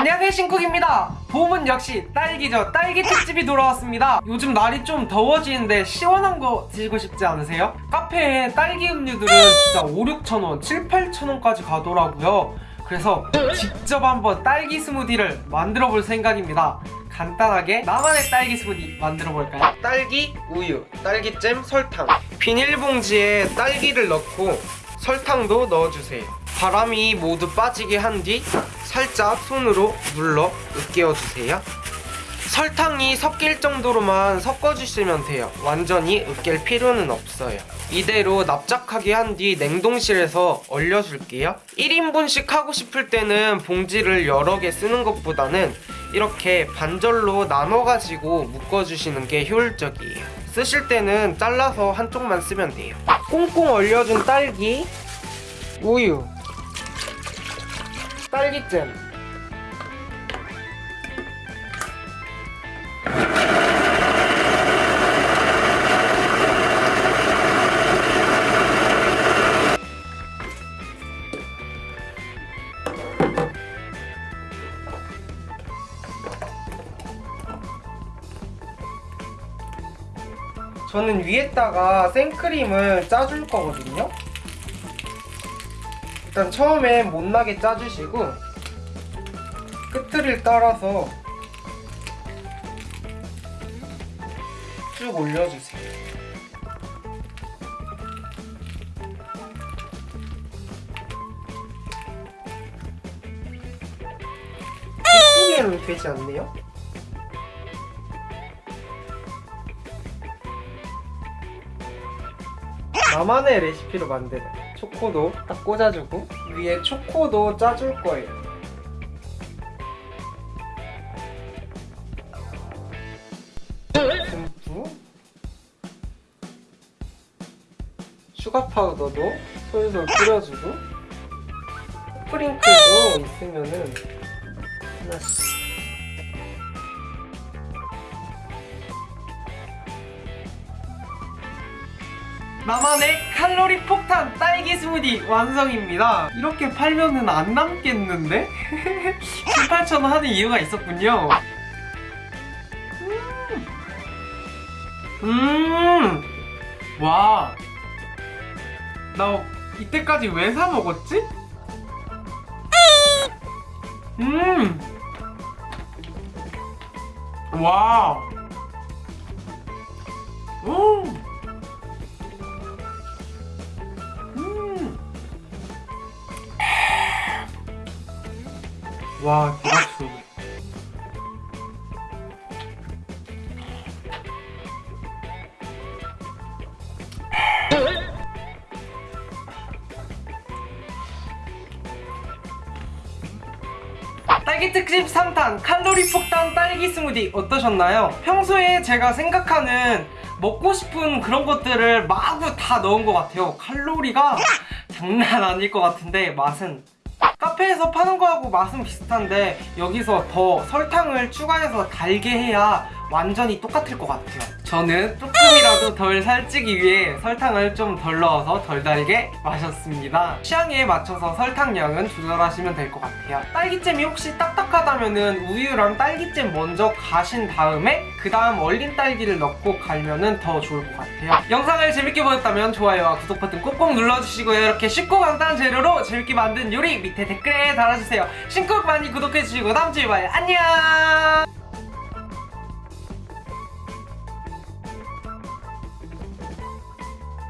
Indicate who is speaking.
Speaker 1: 안녕하세요 신쿡입니다. 봄은 역시 딸기죠. 딸기 특집이 돌아왔습니다. 요즘 날이 좀 더워지는데 시원한 거 드시고 싶지 않으세요? 카페에 딸기 음료들은 진짜 5, 6천원 7, 8천원까지 가더라고요. 그래서 직접 한번 딸기 스무디를 만들어 볼 생각입니다. 간단하게 나만의 딸기 스무디 만들어 볼까요? 딸기, 우유, 딸기잼, 설탕. 비닐봉지에 딸기를 넣고 설탕도 넣어주세요 바람이 모두 빠지게 한 뒤 살짝 손으로 눌러 으깨어주세요. 설탕이 섞일 정도로만 섞어주시면 돼요. 완전히 으깰 필요는 없어요. 이대로 납작하게 한 뒤 냉동실에서 얼려줄게요. 1인분씩 하고 싶을 때는 봉지를 여러 개 쓰는 것보다는 이렇게 반절로 나눠가지고 묶어주시는 게 효율적이에요. 쓰실 때는 잘라서 한쪽만 쓰면 돼요. 꽁꽁 얼려준 딸기 우유 딸기잼. 저는 위에다가 생크림을 짜줄 거거든요 일단 처음에 못나게 짜주시고 끝을 따라서 쭉 올려주세요 이쁘게는 되지 않네요? 나만의 레시피로 만드는 초코도 딱 꽂아주고 위에 초코도 짜줄 거예요. 듬뿍. 슈가 파우더도 솔솔 뿌려주고 sprinkle도 있으면은 하나씩 나만의 칼로리 폭탄 딸기 스무디 완성입니다 이렇게 팔면은 안 남겠는데? 7, 8천원 하는 이유가 있었군요 음, 음. 와. 나 이때까지 왜 사 먹었지? 음. 와. 와, 대박수. 딸기 특집 3탄 칼로리 폭탄 딸기 스무디 어떠셨나요? 평소에 제가 생각하는 먹고 싶은 그런 것들을 마구 다 넣은 것 같아요 칼로리가 장난 아닐 것 같은데 맛은 카페에서 파는 거하고 맛은 비슷한데 여기서 더 설탕을 추가해서 달게 해야 완전히 똑같을 것 같아요 저는 조금이라도 덜 살찌기 위해 설탕을 좀 덜 넣어서 덜 달게 마셨습니다. 취향에 맞춰서 설탕량은 조절하시면 될 것 같아요. 딸기잼이 혹시 딱딱하다면 은 우유랑 딸기잼 먼저 가신 다음에 그 다음 얼린 딸기를 넣고 갈면 더 좋을 것 같아요. 영상을 재밌게 보셨다면 좋아요와 구독 버튼 꼭꼭 눌러주시고요. 이렇게 쉽고 간단한 재료로 재밌게 만든 요리 밑에 댓글에 달아주세요. 신쿡 많이 구독해주시고 다음 주에 봐요. 안녕